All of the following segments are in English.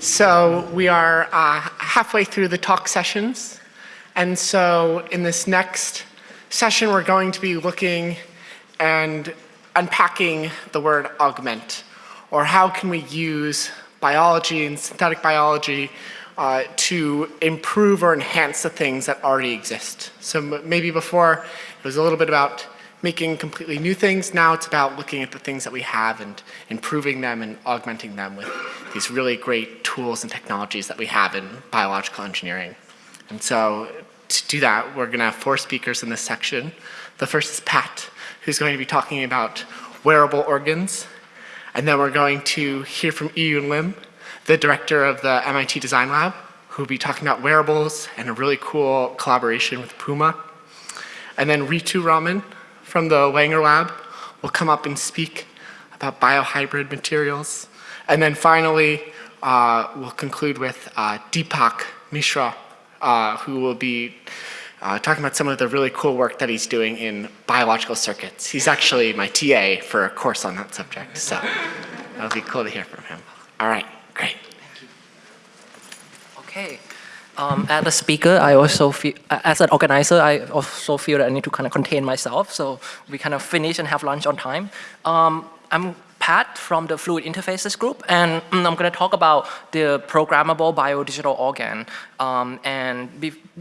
So we are uh, halfway through the talk sessions. And so in this next session, we're going to be looking and unpacking the word augment, or how can we use biology and synthetic biology uh, to improve or enhance the things that already exist. So maybe before it was a little bit about making completely new things. Now it's about looking at the things that we have and improving them and augmenting them with these really great tools and technologies that we have in biological engineering. And so to do that, we're going to have four speakers in this section. The first is Pat, who's going to be talking about wearable organs. And then we're going to hear from Yihyun Lim, the director of the MIT Design Lab, who will be talking about wearables and a really cool collaboration with Puma. And then Ritu Raman, from the Langer Lab will come up and speak about biohybrid materials. And then finally, uh, we'll conclude with uh, Deepak Mishra, uh, who will be uh, talking about some of the really cool work that he's doing in biological circuits. He's actually my TA for a course on that subject, so that'll be cool to hear from him. All right, great. Thank you. Okay. Um, as a speaker, I also feel, as an organizer, I also feel that I need to kind of contain myself. So we kind of finish and have lunch on time. Um, I'm Pat from the Fluid Interfaces group, and mm, I'm going to talk about the programmable biodigital organ. Um, and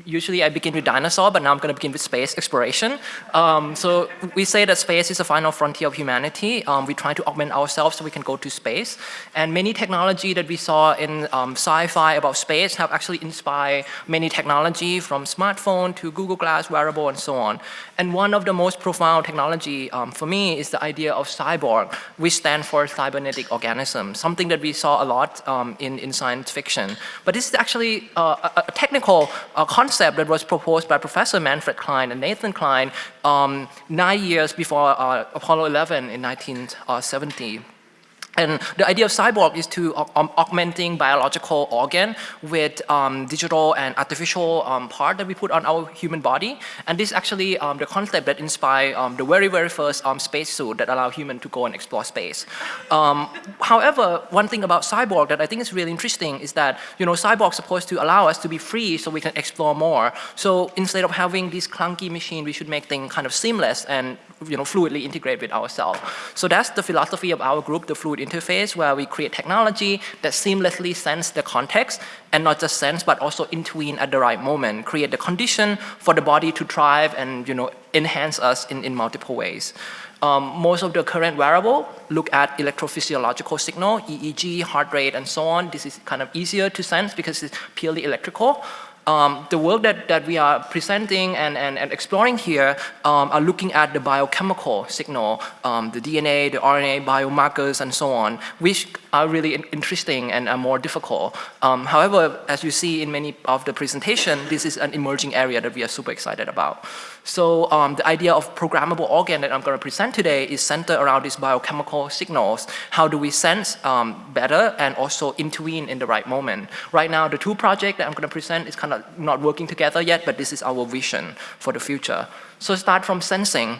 usually I begin with dinosaur, but now I'm going to begin with space exploration. Um, so we say that space is the final frontier of humanity. Um, we try to augment ourselves so we can go to space. And many technology that we saw in um, sci-fi about space have actually inspired many technology from smartphone to Google Glass, wearable, and so on. And one of the most profound technology um, for me is the idea of cyborg, which stands for cybernetic organism, something that we saw a lot um, in, in science fiction. But this is actually uh, a, a technical uh, concept that was proposed by Professor Manfred Clynes and Nathan Kline um, nine years before uh, Apollo 11 in 1970. And the idea of cyborg is to um, augmenting biological organ with um, digital and artificial um, part that we put on our human body. And this is actually um, the concept that inspired um, the very, very first um, spacesuit that allow human to go and explore space. however, one thing about cyborg that I think is really interesting is that, you know, cyborg is supposed to allow us to be free so we can explore more. So instead of having this clunky machine, we should make things kind of seamless and you know, fluidly integrate with ourselves. So that's the philosophy of our group, the fluid interface, where we create technology that seamlessly sense the context and not just sense, but also intervene at the right moment, create the condition for the body to thrive and, you know, enhance us in, in multiple ways. Um, most of the current wearable look at electrophysiological signal, EEG, heart rate, and so on. This is kind of easier to sense because it's purely electrical um, the work that, that we are presenting and, and, and exploring here um, are looking at the biochemical signal, um, the DNA, the RNA, biomarkers, and so on, which are really interesting and are more difficult. Um, however, as you see in many of the presentation, this is an emerging area that we are super excited about. So um, the idea of programmable organ that I'm going to present today is centered around these biochemical signals. How do we sense um, better and also intervene in the right moment? Right now, the two projects that I'm going to present is kind of not working together yet, but this is our vision for the future. So start from sensing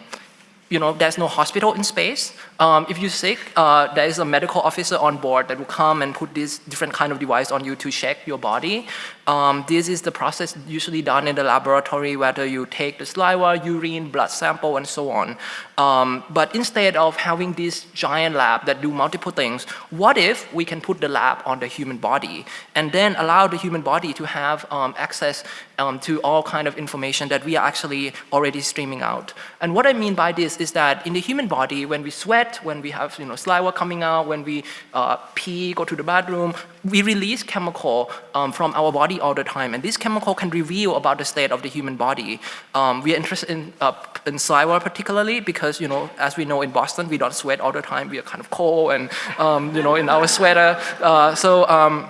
you know, there's no hospital in space. Um, if you're sick, uh, there is a medical officer on board that will come and put this different kind of device on you to check your body. Um, this is the process usually done in the laboratory, whether you take the saliva, urine, blood sample, and so on. Um, but instead of having this giant lab that do multiple things, what if we can put the lab on the human body and then allow the human body to have um, access um, to all kind of information that we are actually already streaming out. And what I mean by this is that in the human body, when we sweat, when we have you know, saliva coming out, when we uh, pee, go to the bathroom, we release chemical um, from our body all the time, and this chemical can reveal about the state of the human body. Um, we are interested in, uh, in saliva particularly because, you know, as we know in Boston, we don't sweat all the time. We are kind of cold and, um, you know, in our sweater. Uh, so um,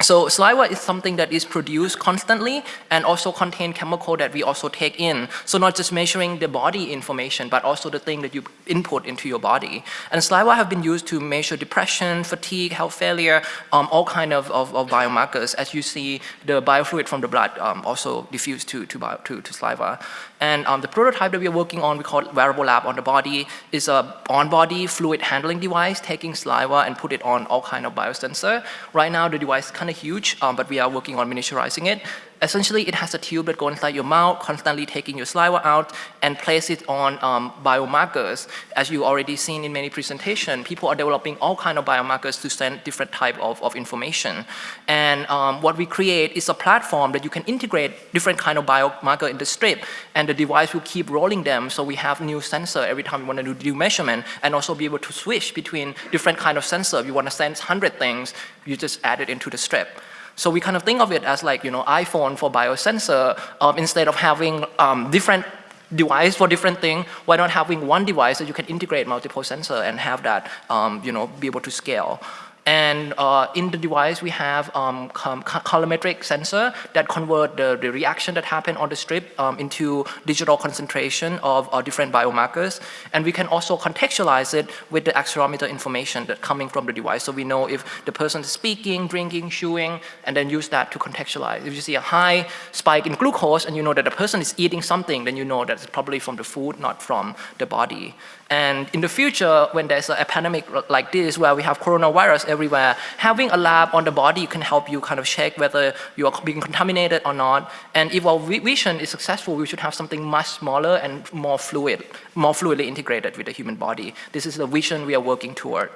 So saliva is something that is produced constantly and also contain chemical that we also take in. So not just measuring the body information, but also the thing that you input into your body. And saliva have been used to measure depression, fatigue, health failure, um, all kind of, of, of, biomarkers. As you see, the biofluid from the blood um, also diffuse to, to, bio, to, to saliva. And um, the prototype that we are working on, we call wearable lab on the body, is a on-body fluid handling device, taking saliva and put it on all kind of biosensor. Right now, the device is kind of huge, um, but we are working on miniaturizing it. Essentially, it has a tube that goes inside your mouth, constantly taking your saliva out and place it on um, biomarkers. As you already seen in many presentations, people are developing all kind of biomarkers to send different type of, of information. And um, what we create is a platform that you can integrate different kind of biomarker in the strip, and the device will keep rolling them. So we have new sensor every time you want to do measurement, and also be able to switch between different kind of sensor. If you want to sense 100 things, you just add it into the strip. So we kind of think of it as like, you know, iPhone for biosensor, um, instead of having um, different device for different thing, why not having one device that you can integrate multiple sensor and have that, um, you know, be able to scale. And uh, in the device, we have um, colorimetric sensor that convert the, the reaction that happen on the strip um, into digital concentration of uh, different biomarkers. And we can also contextualize it with the accelerometer information that coming from the device. So we know if the person is speaking, drinking, chewing, and then use that to contextualize. If you see a high spike in glucose and you know that the person is eating something, then you know that it's probably from the food, not from the body. And in the future, when there's a pandemic like this, where we have coronavirus everywhere, having a lab on the body can help you kind of check whether you are being contaminated or not. And if our vision is successful, we should have something much smaller and more fluid, more fluidly integrated with the human body. This is the vision we are working toward.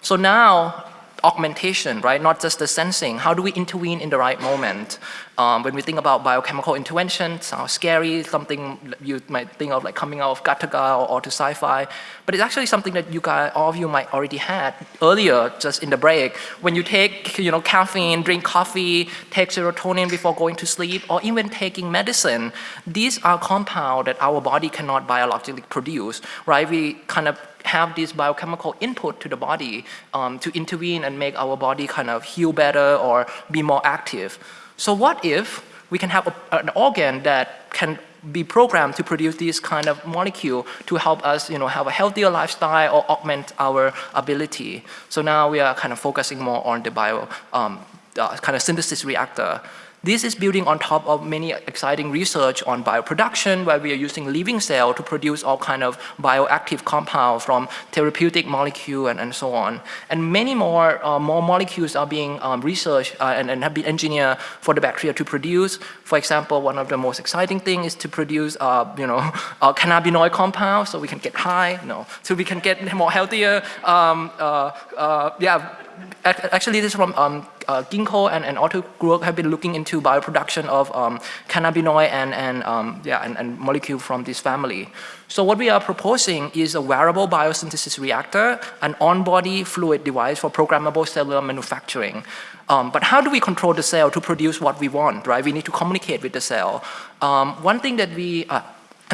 So now, augmentation, right? Not just the sensing. How do we intervene in the right moment? Um, when we think about biochemical intervention, sounds scary, something you might think of like coming out of Gattaca or, or to sci-fi, but it's actually something that you guys, all of you might already had earlier, just in the break. When you take, you know, caffeine, drink coffee, take serotonin before going to sleep, or even taking medicine, these are compounds that our body cannot biologically produce, right? We kind of have this biochemical input to the body um, to intervene and make our body kind of heal better or be more active. So what if we can have a, an organ that can be programmed to produce this kind of molecule to help us you know, have a healthier lifestyle or augment our ability. So now we are kind of focusing more on the bio um, uh, kind of synthesis reactor. This is building on top of many exciting research on bioproduction where we are using living cell to produce all kind of bioactive compounds from therapeutic molecule and, and so on. And many more, uh, more molecules are being um, researched uh, and, and, have been engineered for the bacteria to produce. For example, one of the most exciting things is to produce, uh, you know, cannabinoid compound so we can get high, no, so we can get more healthier, um, uh, uh, yeah, actually this is from um, uh, Ginkgo and, and Otto Group have been looking into bioproduction of um, cannabinoid and, and, um, yeah, and, and molecule from this family. So what we are proposing is a wearable biosynthesis reactor, an on-body fluid device for programmable cellular manufacturing. Um, but how do we control the cell to produce what we want, right? We need to communicate with the cell. Um, one thing that we, uh,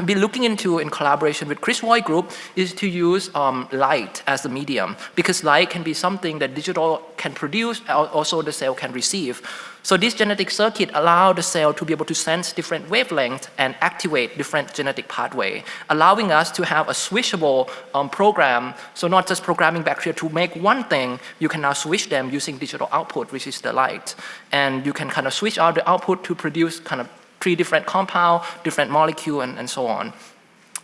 been looking into in collaboration with Chris Voigt Group is to use um, light as the medium because light can be something that digital can produce, also the cell can receive. So this genetic circuit allow the cell to be able to sense different wavelengths and activate different genetic pathway, allowing us to have a switchable um, program. So not just programming bacteria to make one thing, you can now switch them using digital output, which is the light. And you can kind of switch out the output to produce kind of three different compound, different molecule, and, and so on.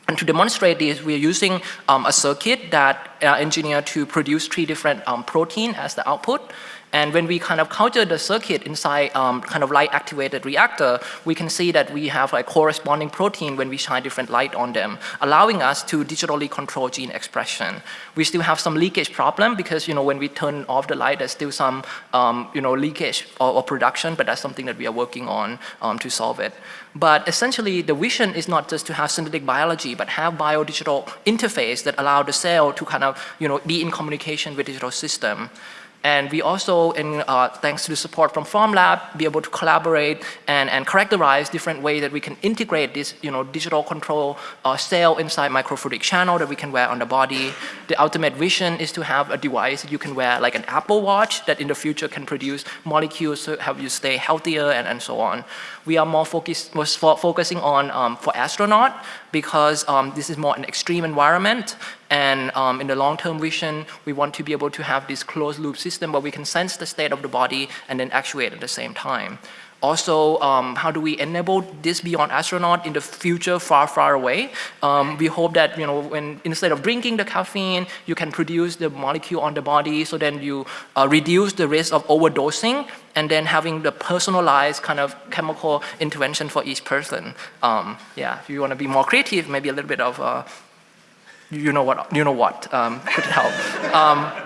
And to demonstrate this, we are using um, a circuit that uh, engineered to produce three different um, protein as the output. And when we kind of culture the circuit inside um, kind of light activated reactor, we can see that we have like corresponding protein when we shine different light on them, allowing us to digitally control gene expression. We still have some leakage problem because, you know, when we turn off the light, there's still some, um, you know, leakage or, or, production, but that's something that we are working on um, to solve it. But essentially, the vision is not just to have synthetic biology, but have biodigital interface that allow the cell to kind of, you know, be in communication with digital system. And we also, in, uh, thanks to the support from Formlab, be able to collaborate and, and characterize different ways that we can integrate this you know, digital control uh, cell inside microfluidic channel that we can wear on the body. The ultimate vision is to have a device that you can wear like an Apple Watch that in the future can produce molecules to help you stay healthier and, and so on. We are more focused, was focusing on um, for astronaut because um, this is more an extreme environment and um, in the long-term vision, we want to be able to have this closed loop system where we can sense the state of the body and then actuate at the same time. Also, um, how do we enable this beyond astronaut in the future far, far away? Um, we hope that, you know, when instead of drinking the caffeine, you can produce the molecule on the body so then you uh, reduce the risk of overdosing and then having the personalized kind of chemical intervention for each person. Um, yeah, if you want to be more creative, maybe a little bit of, uh, you know what, you know what um, could help. Um,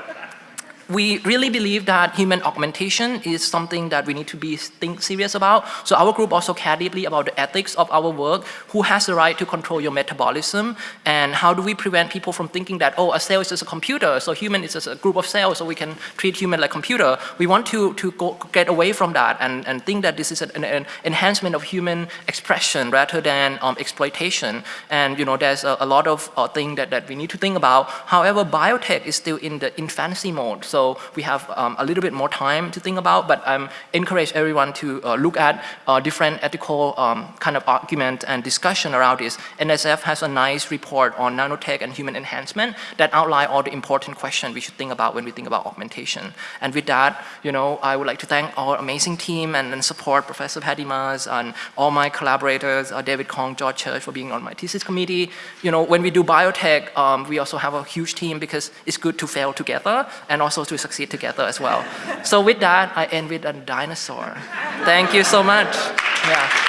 we really believe that human augmentation is something that we need to be think serious about. So our group also care deeply about the ethics of our work. Who has the right to control your metabolism? And how do we prevent people from thinking that, oh, a cell is just a computer, so human is just a group of cells, so we can treat human like computer. We want to, to go, get away from that and, and think that this is an, an enhancement of human expression rather than um, exploitation. And you know, there's a, a lot of uh, things that, that we need to think about. However, biotech is still in the infancy mode. So so we have um, a little bit more time to think about, but I encourage everyone to uh, look at uh, different ethical um, kind of argument and discussion around this. NSF has a nice report on nanotech and human enhancement that outline all the important questions we should think about when we think about augmentation. And with that, you know, I would like to thank our amazing team and, and support Professor Pattie Maes and all my collaborators, uh, David Kong, George Church for being on my thesis committee. You know, when we do biotech, um, we also have a huge team because it's good to fail together and also to succeed together as well. So with that, I end with a dinosaur. Thank you so much. Yeah.